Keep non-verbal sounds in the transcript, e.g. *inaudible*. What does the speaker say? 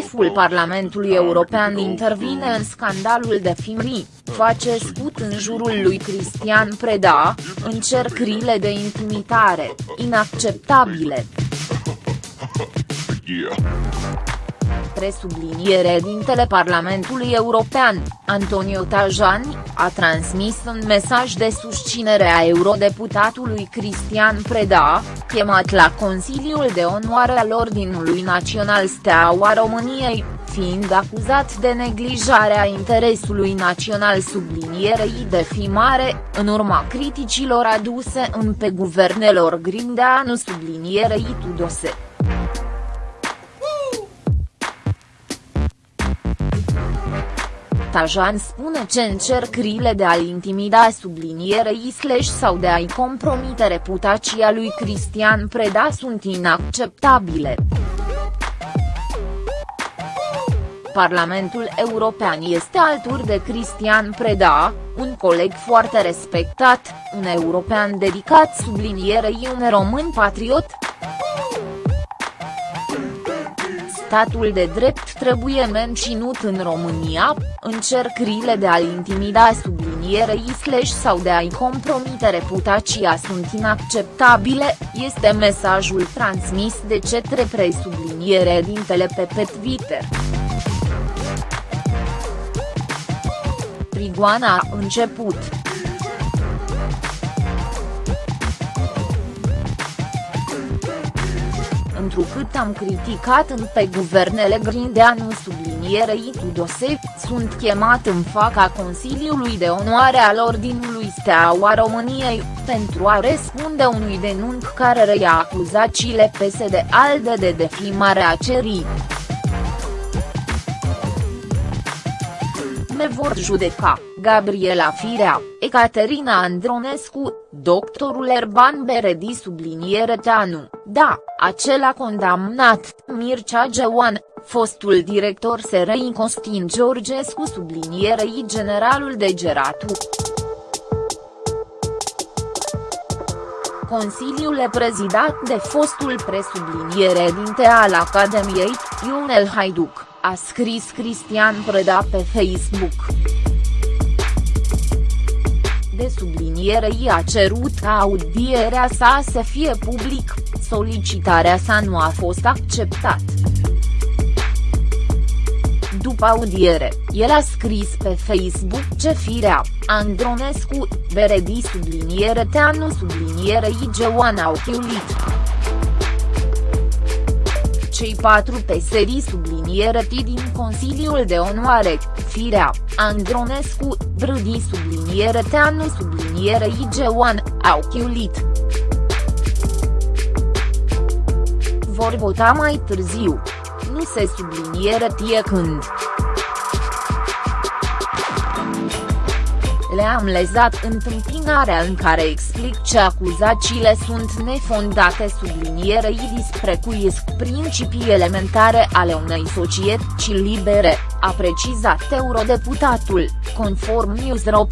șeful Parlamentului European intervine în scandalul de FIMRI, face scut în jurul lui Cristian Preda, încercările de intimitare, inacceptabile. *laughs* Presubliniere dintele Parlamentului European, Antonio Tajani, a transmis un mesaj de susținere a eurodeputatului Cristian Preda, chemat la Consiliul de Onoare al Ordinului Național Steaua României, fiind acuzat de neglijarea interesului național sublinierei de mare, în urma criticilor aduse în pe guvernelor Grindeanu sublinierei Tudose. Tajan spune că încercările de a-l intimida sublinierei slash sau de a-i compromite reputația lui Cristian Preda sunt inacceptabile. Parlamentul European este alături de Cristian Preda, un coleg foarte respectat, un european dedicat sublinierei un român patriot, statul de drept trebuie menținut în România, încercările de a-l intimida sublinierei slash sau de a-i compromite reputația sunt inacceptabile, este mesajul transmis de cetre presubliniere din pe Twitter. Prigoana a început. Întrucât am criticat în pe guvernele Grindeanu sublinierei Tudose, sunt chemat în faca Consiliului de Onoare al Ordinului Steaua României, pentru a răspunde unui denunț care reia acuzațiile PSD ALDE de defimare a cerii. Me vor judeca, Gabriela Firea, Ecaterina Andronescu, doctorul Erban Beredi subliniere Teanu, da, acela condamnat, Mircea Geoan, fostul director SRI Costin Georgescu sublinierei generalul de Geratu. Consiliul e prezidat de fostul presubliniere dinte al Academiei, Ionel Haiduc, a scris Cristian Preda pe Facebook de subliniere i-a cerut ca audierea sa să fie public, solicitarea sa nu a fost acceptat. După audiere, el a scris pe Facebook ce firea, Andronescu, Beredi subliniere Teanu subliniere Igeoan au chiulit. Cei patru peserii subliniere T din Consiliul de Onoare, Firea, Andronescu, Brâdi subliniere Teanu subliniere Igeoan, au chiulit. Vor vota mai târziu. Nu se subliniere tie când. Le-am lezat întâmpinarea în care explic ce acuzațiile sunt nefondate sublinierei disprecuiesc principii elementare ale unei societăți libere, a precizat eurodeputatul, conform Newsro.